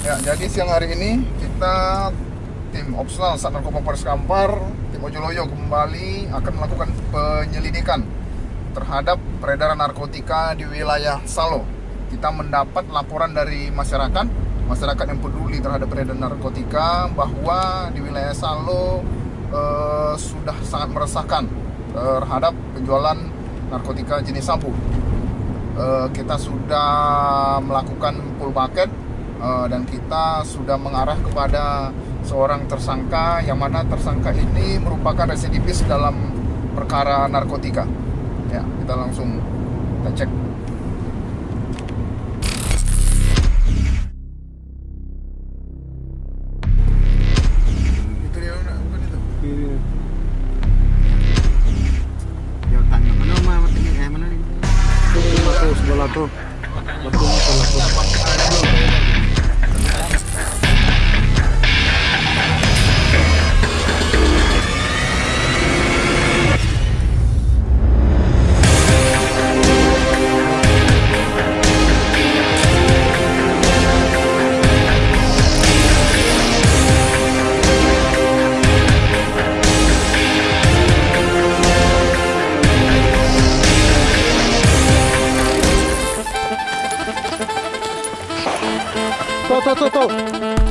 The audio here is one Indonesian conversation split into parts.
Ya, jadi siang hari ini kita tim Opsnal Sat Narkoba Polres Kampar, tim Ojoloyo kembali akan melakukan penyelidikan terhadap peredaran narkotika di wilayah Salo. Kita mendapat laporan dari masyarakat, masyarakat yang peduli terhadap peredaran narkotika bahwa di wilayah Salo eh, sudah sangat meresahkan terhadap penjualan narkotika jenis sabu. Eh, kita sudah melakukan full bucket uh, dan kita sudah mengarah kepada seorang tersangka yang mana tersangka ini merupakan residivis dalam perkara narkotika. Ya, kita langsung kita cek. Itu dia bukan itu. Ya tanya mana mah mati eh mana nih? Sebelah tuh, sebelah tuh. Tuh,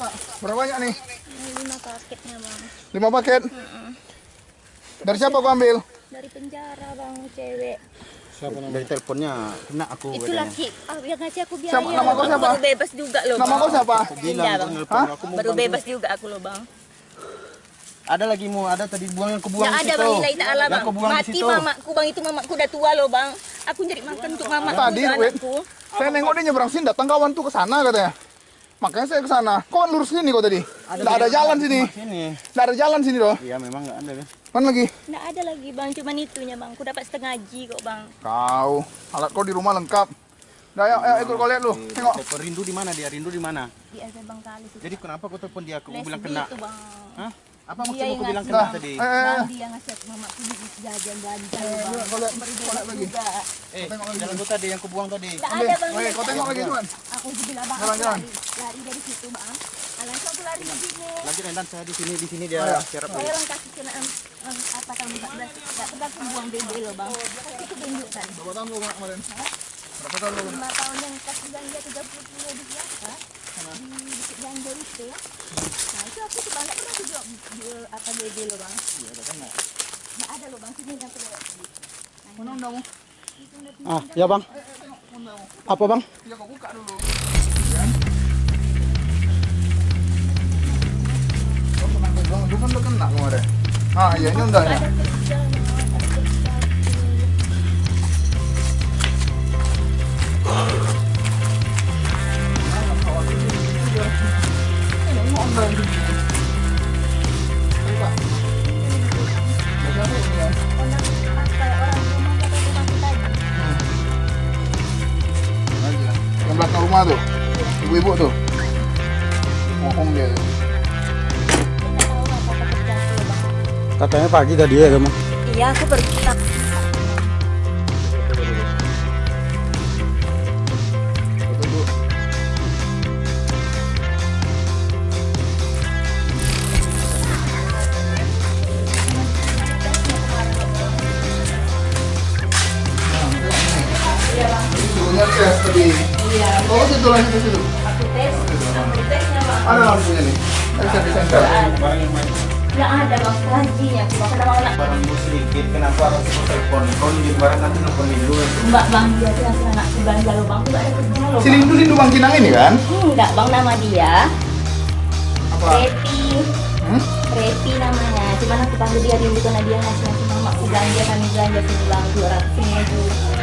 Oh, buka. Berapa banyak nih? lima paketnya bang Lima paket. Dari siapa kau ambil? dari penjara bang cewek Dari teleponnya kena aku. itu katanya. laki ah biar ngasih aku biaya Siapa- nama kau siapa? Baru bebas juga loh. Nama kau siapa? Aku bilang aku Bang. Hah? aku Baru bebas juga aku loh bang. Ada lagi mau ada tadi buang yang kebuang Yang ada bang nilai ta'ala Yang bang. buang Mati situ. mamaku bang itu mamaku udah tua loh bang. Aku nyari makan untuk mamaku Tadi, wait. anakku. Saya nengok dia nyebrang sini, datang kawan tuh ke sana katanya. Makanya saya ke sana. Kok kan lurus sini kok tadi? Nggak ada jalan sini. Sini. Nggak ada jalan sini loh. Iya memang nggak ada kan. Mana lagi? nggak ada lagi bang cuman itunya bang aku dapat setengah ji kok bang Kau, alat kau di rumah lengkap. Dah, ayo, ayo ikut kau lihat lu. Tengok. Telepon rindu di mana dia? Rindu di mana? di ada bang kali itu Jadi kenapa kau telepon dia? Les bilang kena. itu bang Hah? Apa maksudmu yang kau bilang kena tadi? eh, eh, eh. dia ngasih aku jajan belanja Eh, bang kau lihat lagi. juga. Eh, jalan kau tadi yang kau buang tadi. Ambil. ada bang. Oke, kau tengok lagi tuan. aku bilang bang Jalan, jalan. lari. Dari situ bang. Langsung aku lari ke sini. Lagi Rendan saya di sini di sini dia Ayo. siarap saya orang kasih kena apa tahun 14 nggak pernah aku buang bebe loh bang. Itu tunjukkan Berapa tahun lu kemarin? Berapa tahun lu kena? lima tahun yang kasih ganja 30 kilo di biasa di bukit ganja itu nah itu aku tuh banyak pernah aku jual jual apa bebe loh bang nggak ada loh bang sini yang kelewat Mana undamu? Ah, ya bang. Apa bang? Ya buka dulu. Ah, ada kerja ada rumah tuh, ibu-ibu tuh. Ngomong dia. kita Katanya pagi tadi ya kamu. iya aku pergi Foto dulu. Ini tes tadi. Oh, situ lagi ke situ. aku tes aku tesnya bang Ada lampunya nih. Bisa disensor. Nggak ada bang strateginya. Bang kenapa anak Barang gue sedikit, kenapa harus aku telepon? Kalau di barang nanti nelfonin dulu itu. Mbak bang dia tuh ngasih anak belanja lo bang. Tuh nggak ada kerja lo Si bang. Lindu Lindu Bang Kinang ini kan? Enggak bang nama dia. Apa? Reti. Hmm? Reti namanya. Cuman aku panggil dia Rindu karena dia ngasih ngasih mama aku belanja kami belanja sini bang dua ratus ribu.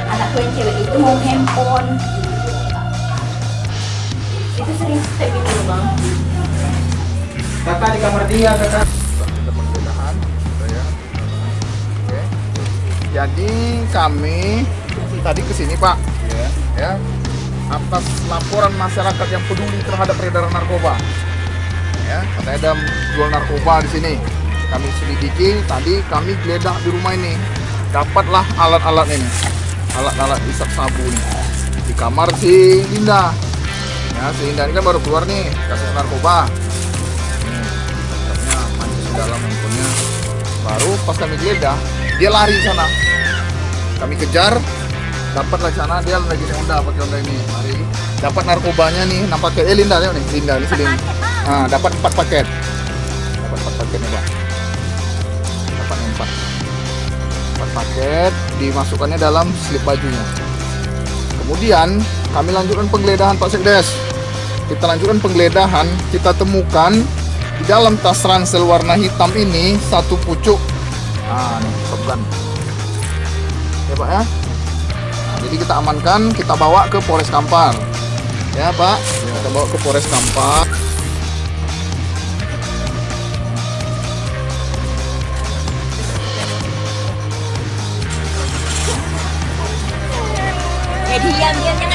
Anakku yang cewek itu mau handphone. Itu sering step gitu loh bang. Kakak di kamar dia, kakak. Gitu ya. Oke. Jadi kami tadi ke sini Pak, Ya. ya, atas laporan masyarakat yang peduli terhadap peredaran narkoba. Ya, katanya ada jual narkoba di sini. Kami selidiki, tadi kami geledah di rumah ini. Dapatlah alat-alat ini. Alat-alat isap sabu ini. Di kamar si Linda. Ya, si Linda ini kan baru keluar nih, kasus narkoba. Laptopnya mancis di dalam handphonenya. Baru pas kami geledah, dia lari sana. Kami kejar, dapatlah sana dia lagi Honda pakai Honda ini. Lari. Dapat narkobanya nih enam paket. Eh Linda nih Linda ini sini ah dapat empat paket. Dapat empat paket nih bang. Dapat empat. Empat paket dimasukkannya dalam slip bajunya. Kemudian kami lanjutkan penggeledahan Pak Sekdes. Kita lanjutkan penggeledahan. Kita temukan di dalam tas ransel warna hitam ini satu pucuk. Nah ini shotgun ya Pak ya. Nah, jadi kita amankan kita bawa ke Polres Kampar. Ya Pak. Ya. kita bawa ke Polres Kampar. Eh diam diam.